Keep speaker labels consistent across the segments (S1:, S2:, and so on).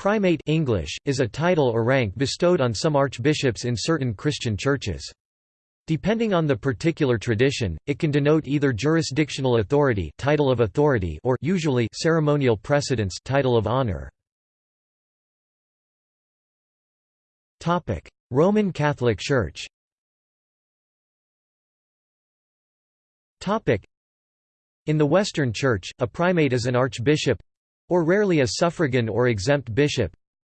S1: Primate English, is a title or rank bestowed on some archbishops in certain Christian churches. Depending on the particular tradition, it can denote either jurisdictional authority, title of authority or usually ceremonial precedence, title of honor. Roman Catholic Church. In the Western Church, a primate is an archbishop or rarely a suffragan or exempt bishop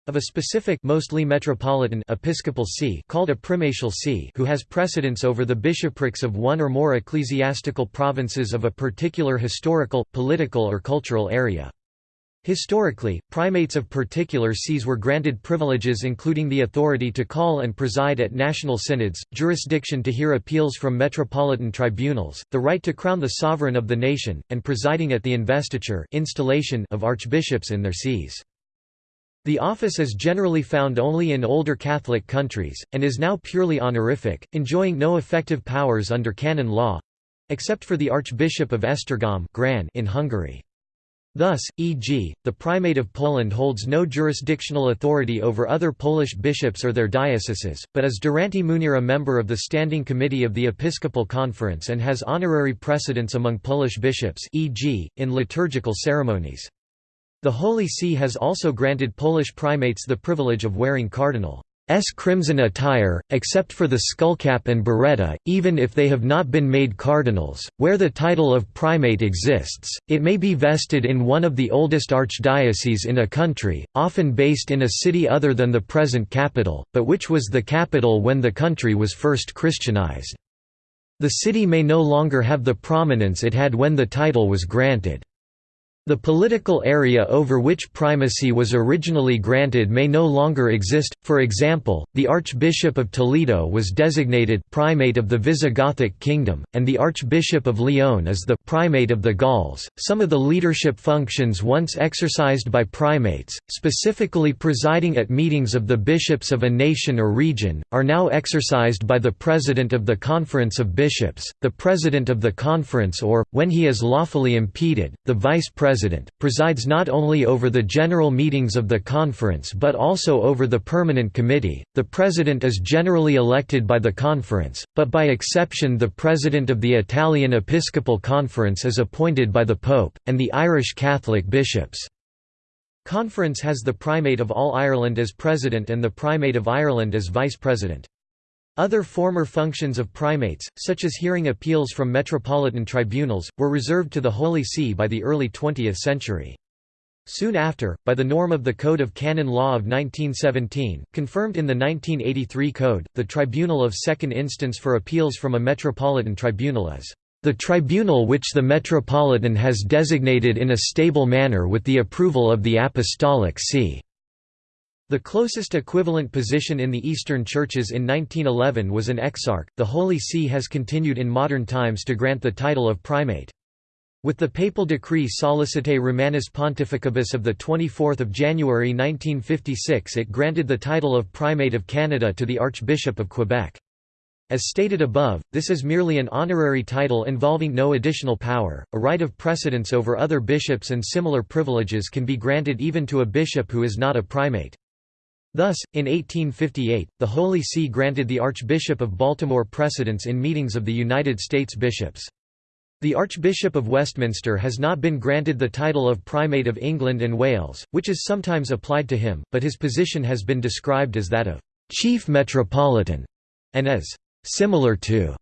S1: of a specific mostly metropolitan episcopal see called a primatial see who has precedence over the bishoprics of one or more ecclesiastical provinces of a particular historical, political or cultural area. Historically, primates of particular sees were granted privileges including the authority to call and preside at national synods, jurisdiction to hear appeals from metropolitan tribunals, the right to crown the sovereign of the nation, and presiding at the investiture installation of archbishops in their sees. The office is generally found only in older Catholic countries, and is now purely honorific, enjoying no effective powers under canon law—except for the Archbishop of Esztergom in Hungary. Thus, e.g., the Primate of Poland holds no jurisdictional authority over other Polish bishops or their dioceses, but is durante munere a member of the Standing Committee of the Episcopal Conference and has honorary precedence among Polish bishops e.g., in liturgical ceremonies. The Holy See has also granted Polish primates the privilege of wearing cardinal crimson attire, except for the skullcap and biretta, even if they have not been made cardinals. Where the title of primate exists, it may be vested in one of the oldest archdioceses in a country, often based in a city other than the present capital, but which was the capital when the country was first Christianized. The city may no longer have the prominence it had when the title was granted. The political area over which primacy was originally granted may no longer exist, for example, the Archbishop of Toledo was designated primate of the Visigothic kingdom, and the Archbishop of Lyon is the primate of the Gauls. Some of the leadership functions once exercised by primates, specifically presiding at meetings of the bishops of a nation or region, are now exercised by the president of the Conference of Bishops, the president of the conference or, when he is lawfully impeded, the vice president President, presides not only over the general meetings of the conference but also over the permanent committee. The President is generally elected by the conference, but by exception the President of the Italian Episcopal Conference is appointed by the Pope, and the Irish Catholic bishops. Conference has the Primate of All Ireland as President and the Primate of Ireland as Vice President. Other former functions of primates, such as hearing appeals from metropolitan tribunals, were reserved to the Holy See by the early 20th century. Soon after, by the norm of the Code of Canon Law of 1917, confirmed in the 1983 Code, the Tribunal of Second Instance for Appeals from a Metropolitan Tribunal is the tribunal which the Metropolitan has designated in a stable manner with the approval of the Apostolic See. The closest equivalent position in the Eastern churches in 1911 was an exarch. The Holy See has continued in modern times to grant the title of primate. With the papal decree Sollicitae Romanis Pontificibus of 24 January 1956 it granted the title of Primate of Canada to the Archbishop of Quebec. As stated above, this is merely an honorary title involving no additional power. A right of precedence over other bishops and similar privileges can be granted even to a bishop who is not a primate. Thus, in 1858, the Holy See granted the Archbishop of Baltimore precedence in meetings of the United States bishops. The Archbishop of Westminster has not been granted the title of Primate of England and Wales, which is sometimes applied to him, but his position has been described as that of «chief metropolitan» and as «similar to»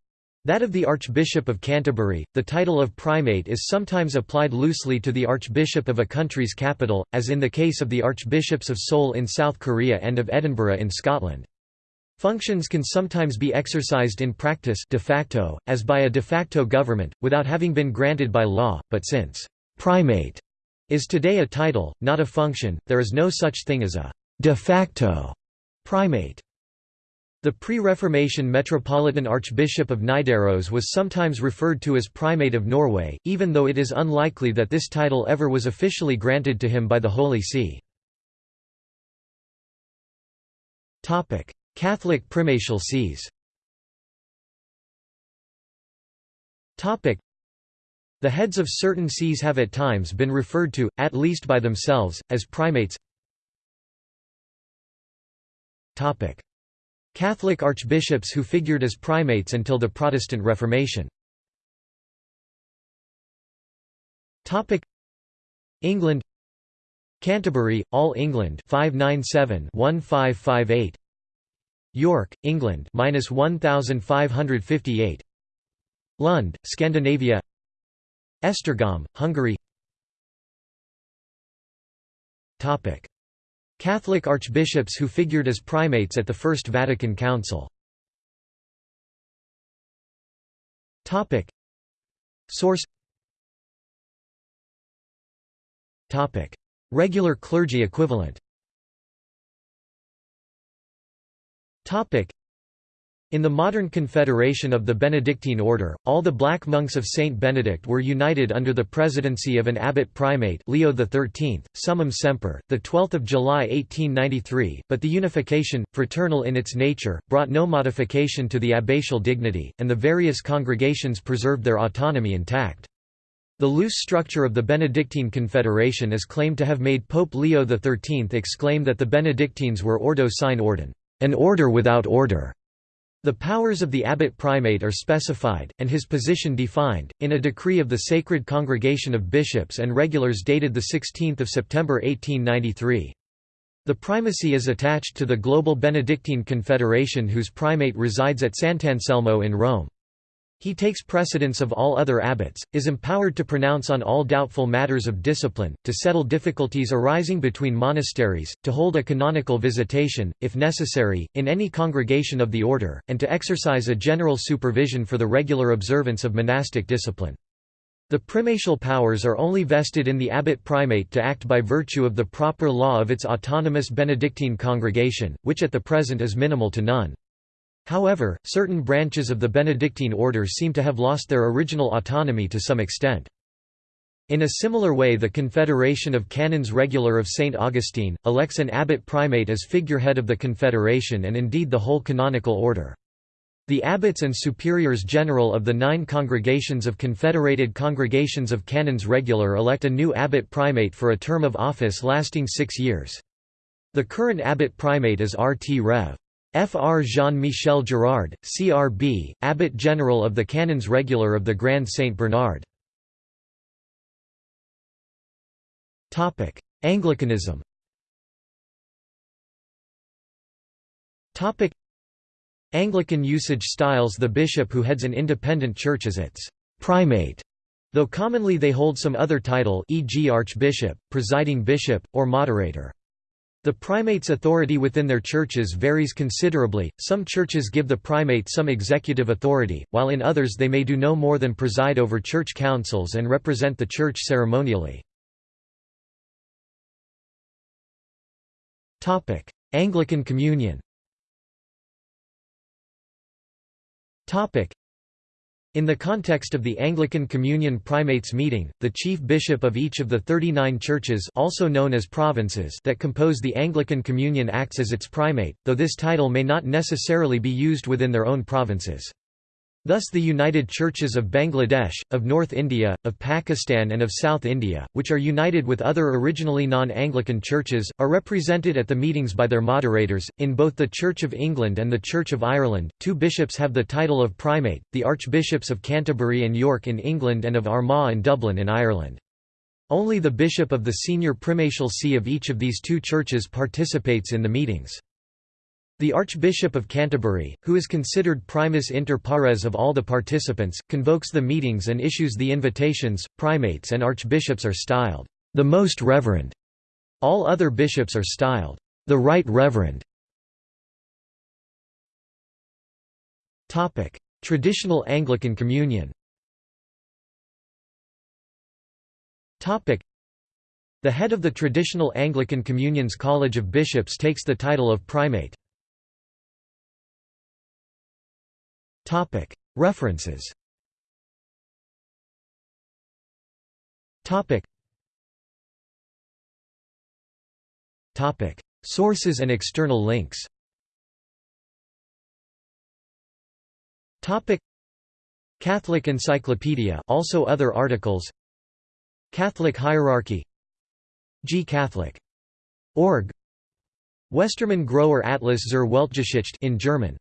S1: That of the Archbishop of Canterbury, the title of primate is sometimes applied loosely to the Archbishop of a country's capital, as in the case of the Archbishops of Seoul in South Korea and of Edinburgh in Scotland. Functions can sometimes be exercised in practice de facto, as by a de facto government, without having been granted by law, but since «primate» is today a title, not a function, there is no such thing as a «de facto» primate. The pre-Reformation Metropolitan Archbishop of Nidaros was sometimes referred to as Primate of Norway, even though it is unlikely that this title ever was officially granted to him by the Holy See. Catholic primatial sees. The heads of certain sees have at times been referred to, at least by themselves, as primates Catholic archbishops who figured as primates until the Protestant Reformation. England. Canterbury, All England 597-1558 York, England minus 1558 Lund, Scandinavia. Esztergom, Hungary. Topic Catholic archbishops who figured as primates at the First Vatican Council. Topic. Source. Topic. Regular clergy equivalent. Topic in the modern confederation of the Benedictine order, all the black monks of Saint Benedict were united under the presidency of an abbot primate Leo XIII, summum semper, 12 July 1893, but the unification, fraternal in its nature, brought no modification to the abbatial dignity, and the various congregations preserved their autonomy intact. The loose structure of the Benedictine Confederation is claimed to have made Pope Leo XIII exclaim that the Benedictines were ordo sine ordine, an order without order. The powers of the abbot primate are specified, and his position defined, in a decree of the Sacred Congregation of Bishops and Regulars dated 16 September 1893. The primacy is attached to the Global Benedictine Confederation whose primate resides at Sant'Anselmo in Rome. He takes precedence of all other abbots, is empowered to pronounce on all doubtful matters of discipline, to settle difficulties arising between monasteries, to hold a canonical visitation, if necessary, in any congregation of the order, and to exercise a general supervision for the regular observance of monastic discipline. The primatial powers are only vested in the abbot primate to act by virtue of the proper law of its autonomous Benedictine congregation, which at the present is minimal to none. However, certain branches of the Benedictine order seem to have lost their original autonomy to some extent. In a similar way the Confederation of Canons Regular of St. Augustine, elects an abbot primate as figurehead of the confederation and indeed the whole canonical order. The abbots and superiors general of the nine congregations of Confederated Congregations of Canons Regular elect a new abbot primate for a term of office lasting six years. The current abbot primate is R. T. Rev. Fr. Jean-Michel Girard, CRB, Abbot General of the Canons Regular of the Grand Saint Bernard. Anglicanism Anglican usage styles the bishop who heads an independent church as its primate, though commonly they hold some other title e.g. archbishop, presiding bishop, or moderator. The primate's authority within their churches varies considerably, some churches give the primate some executive authority, while in others they may do no more than preside over church councils and represent the church ceremonially. Anglican Communion in the context of the Anglican Communion Primates meeting, the chief bishop of each of the 39 churches also known as provinces that compose the Anglican Communion acts as its primate, though this title may not necessarily be used within their own provinces. Thus the United Churches of Bangladesh, of North India, of Pakistan and of South India, which are united with other originally non-Anglican churches, are represented at the meetings by their moderators. In both the Church of England and the Church of Ireland, two bishops have the title of primate, the Archbishops of Canterbury and York in England and of Armagh and Dublin in Ireland. Only the bishop of the senior primatial see of each of these two churches participates in the meetings. The Archbishop of Canterbury, who is considered primus inter pares of all the participants, convokes the meetings and issues the invitations. Primates and archbishops are styled, the Most Reverend. All other bishops are styled, the Right Reverend. Topic: Traditional Anglican Communion. Topic: The head of the traditional Anglican Communion's College of Bishops takes the title of primate. References. Sources and external links. Catholic Encyclopedia also other articles. Catholic hierarchy. G. Catholic. Org. Westermann Großer Atlas zur Weltgeschichte in German.